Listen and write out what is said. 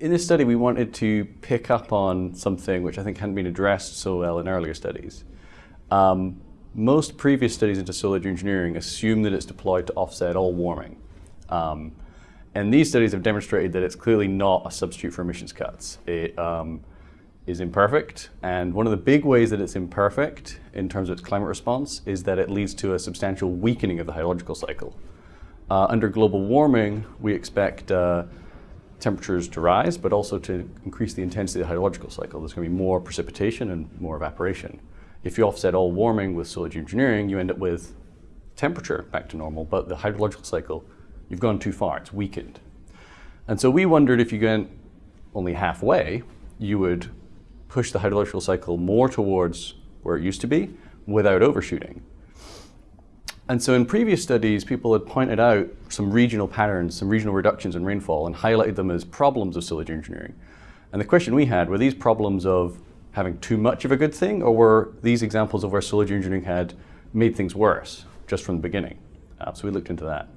in this study, we wanted to pick up on something which I think hadn't been addressed so well in earlier studies. Um, most previous studies into solar geoengineering assume that it's deployed to offset all warming. Um, and these studies have demonstrated that it's clearly not a substitute for emissions cuts. It um, is imperfect, and one of the big ways that it's imperfect in terms of its climate response is that it leads to a substantial weakening of the hydrological cycle. Uh, under global warming, we expect uh, temperatures to rise, but also to increase the intensity of the hydrological cycle. There's going to be more precipitation and more evaporation. If you offset all warming with solar geoengineering, you end up with temperature back to normal, but the hydrological cycle, you've gone too far, it's weakened. And so we wondered if you went only halfway, you would push the hydrological cycle more towards where it used to be without overshooting. And so in previous studies, people had pointed out some regional patterns, some regional reductions in rainfall and highlighted them as problems of solar engineering. And the question we had, were these problems of having too much of a good thing or were these examples of where solar engineering had made things worse just from the beginning? Uh, so we looked into that.